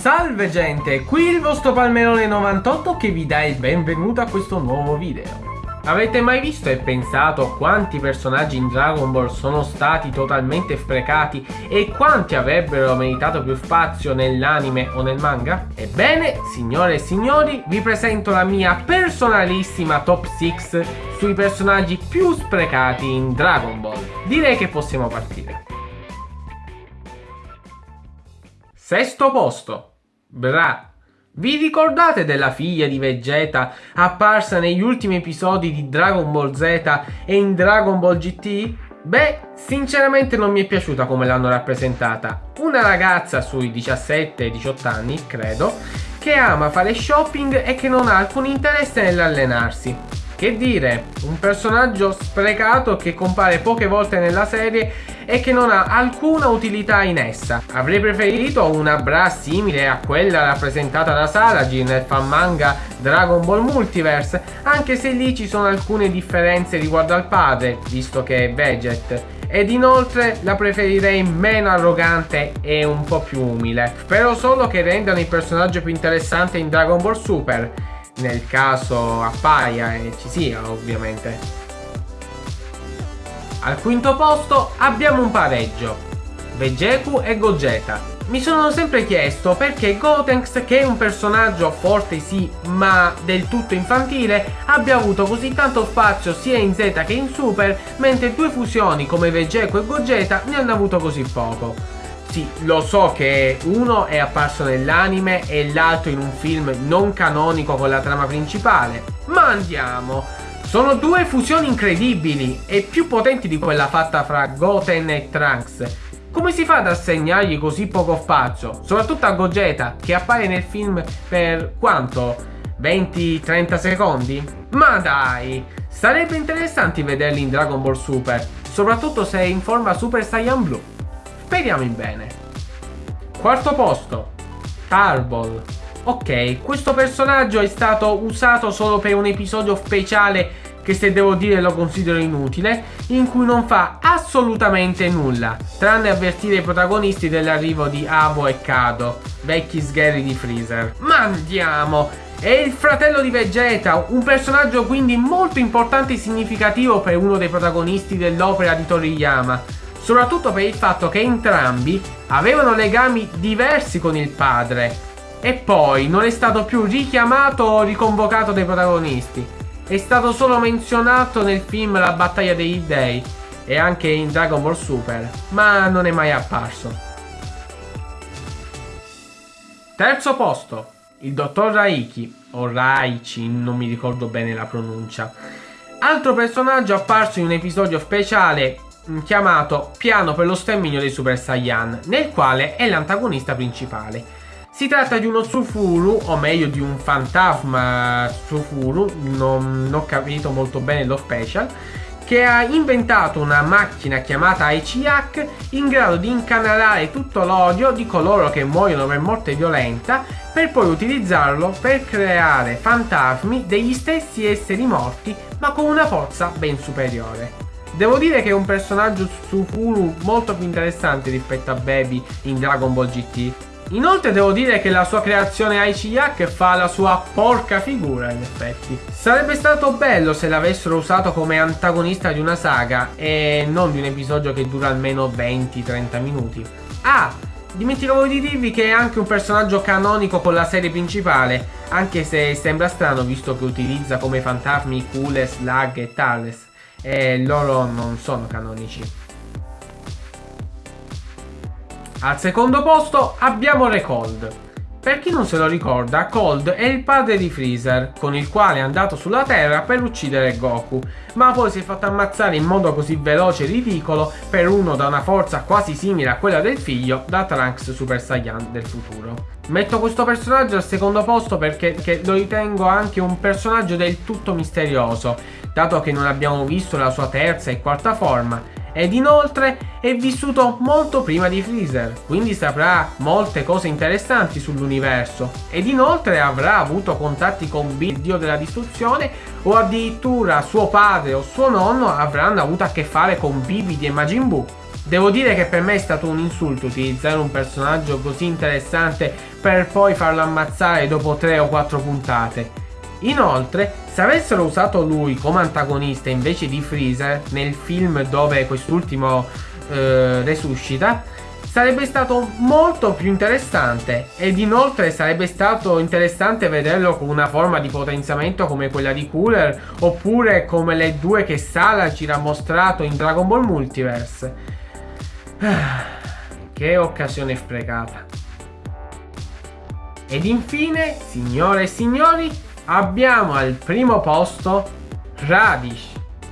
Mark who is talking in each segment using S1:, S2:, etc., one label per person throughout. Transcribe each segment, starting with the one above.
S1: Salve gente, qui il vostro Palmerone 98 che vi dà il benvenuto a questo nuovo video. Avete mai visto e pensato quanti personaggi in Dragon Ball sono stati totalmente sprecati e quanti avrebbero meritato più spazio nell'anime o nel manga? Ebbene, signore e signori, vi presento la mia personalissima top 6 sui personaggi più sprecati in Dragon Ball. Direi che possiamo partire. Sesto posto. Bra. Vi ricordate della figlia di Vegeta apparsa negli ultimi episodi di Dragon Ball Z e in Dragon Ball GT? Beh, sinceramente non mi è piaciuta come l'hanno rappresentata. Una ragazza sui 17-18 anni, credo, che ama fare shopping e che non ha alcun interesse nell'allenarsi. Che dire, un personaggio sprecato che compare poche volte nella serie e che non ha alcuna utilità in essa. Avrei preferito una bra simile a quella rappresentata da Sarajin nel fan manga Dragon Ball Multiverse, anche se lì ci sono alcune differenze riguardo al padre, visto che è Veget ed inoltre la preferirei meno arrogante e un po' più umile. Spero solo che rendano il personaggio più interessante in Dragon Ball Super nel caso appaia e ci sia ovviamente. Al quinto posto abbiamo un pareggio, Vegeku e Gogeta. Mi sono sempre chiesto perché Gotenks, che è un personaggio forte sì, ma del tutto infantile, abbia avuto così tanto spazio sia in Z che in Super, mentre due fusioni come Vegeku e Gogeta ne hanno avuto così poco. Sì, lo so che uno è apparso nell'anime e l'altro in un film non canonico con la trama principale, ma andiamo! Sono due fusioni incredibili e più potenti di quella fatta fra Goten e Trunks. Come si fa ad assegnargli così poco spazio? Soprattutto a Gogeta, che appare nel film per quanto? 20-30 secondi? Ma dai! Sarebbe interessante vederli in Dragon Ball Super, soprattutto se è in forma Super Saiyan Blue. Speriamo in bene. Quarto posto. Tarball. Ok, questo personaggio è stato usato solo per un episodio speciale che se devo dire lo considero inutile, in cui non fa assolutamente nulla, tranne avvertire i protagonisti dell'arrivo di Avo e Kado, vecchi sgherri di Freezer. Ma andiamo! È il fratello di Vegeta, un personaggio quindi molto importante e significativo per uno dei protagonisti dell'opera di Toriyama soprattutto per il fatto che entrambi avevano legami diversi con il padre e poi non è stato più richiamato o riconvocato dai protagonisti. È stato solo menzionato nel film La battaglia dei dei e anche in Dragon Ball Super, ma non è mai apparso. Terzo posto, il dottor Raiki, o Raichi, non mi ricordo bene la pronuncia. Altro personaggio apparso in un episodio speciale chiamato Piano per lo sterminio dei Super Saiyan, nel quale è l'antagonista principale. Si tratta di uno Tsufuru, o meglio di un fantasma Tsufuru, non, non ho capito molto bene lo special, che ha inventato una macchina chiamata Aichiak in grado di incanalare tutto l'odio di coloro che muoiono per morte violenta per poi utilizzarlo per creare fantasmi degli stessi esseri morti ma con una forza ben superiore. Devo dire che è un personaggio su Furu molto più interessante rispetto a Baby in Dragon Ball GT. Inoltre devo dire che la sua creazione Aichiyak fa la sua porca figura in effetti. Sarebbe stato bello se l'avessero usato come antagonista di una saga e non di un episodio che dura almeno 20-30 minuti. Ah, dimenticavo di dirvi che è anche un personaggio canonico con la serie principale, anche se sembra strano visto che utilizza come fantasmi Kules, Lag e Tales e loro non sono canonici. Al secondo posto abbiamo Recold. Per chi non se lo ricorda, Cold è il padre di Freezer, con il quale è andato sulla Terra per uccidere Goku, ma poi si è fatto ammazzare in modo così veloce e ridicolo per uno da una forza quasi simile a quella del figlio da Trunks Super Saiyan del futuro. Metto questo personaggio al secondo posto perché lo ritengo anche un personaggio del tutto misterioso, dato che non abbiamo visto la sua terza e quarta forma ed inoltre è vissuto molto prima di Freezer, quindi saprà molte cose interessanti sull'universo ed inoltre avrà avuto contatti con Bill, dio della distruzione o addirittura suo padre o suo nonno avranno avuto a che fare con Bibidi e Majin Buu. Devo dire che per me è stato un insulto utilizzare un personaggio così interessante per poi farlo ammazzare dopo 3 o 4 puntate. Inoltre, se avessero usato lui come antagonista invece di Freezer nel film dove quest'ultimo eh, resuscita, sarebbe stato molto più interessante ed inoltre sarebbe stato interessante vederlo con una forma di potenziamento come quella di Cooler oppure come le due che Sala ci ha mostrato in Dragon Ball Multiverse. Che occasione sprecata. Ed infine, signore e signori, abbiamo al primo posto Radish.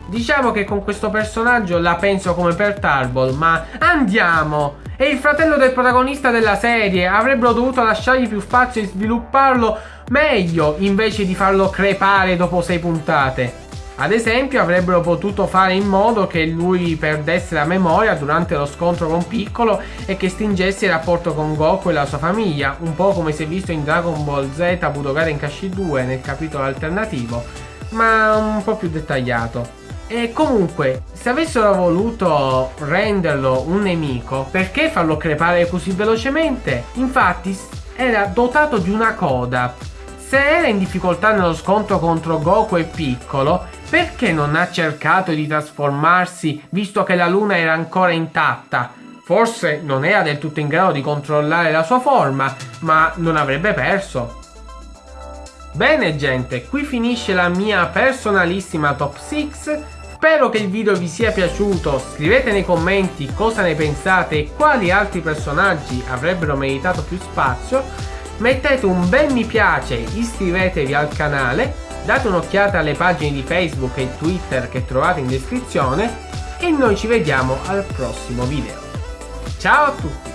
S1: Diciamo che con questo personaggio la penso come per Tarball, ma andiamo! È il fratello del protagonista della serie, avrebbero dovuto lasciargli più spazio e svilupparlo meglio invece di farlo crepare dopo sei puntate. Ad esempio avrebbero potuto fare in modo che lui perdesse la memoria durante lo scontro con Piccolo e che stringesse il rapporto con Goku e la sua famiglia, un po' come si è visto in Dragon Ball Z Budokai Kashi 2 nel capitolo alternativo, ma un po' più dettagliato. E comunque, se avessero voluto renderlo un nemico, perché farlo crepare così velocemente? Infatti, era dotato di una coda. Se era in difficoltà nello scontro contro Goku e Piccolo, perché non ha cercato di trasformarsi visto che la luna era ancora intatta? Forse non era del tutto in grado di controllare la sua forma, ma non avrebbe perso. Bene gente, qui finisce la mia personalissima top 6 Spero che il video vi sia piaciuto, scrivete nei commenti cosa ne pensate e quali altri personaggi avrebbero meritato più spazio, mettete un bel mi piace, iscrivetevi al canale, date un'occhiata alle pagine di Facebook e Twitter che trovate in descrizione e noi ci vediamo al prossimo video. Ciao a tutti!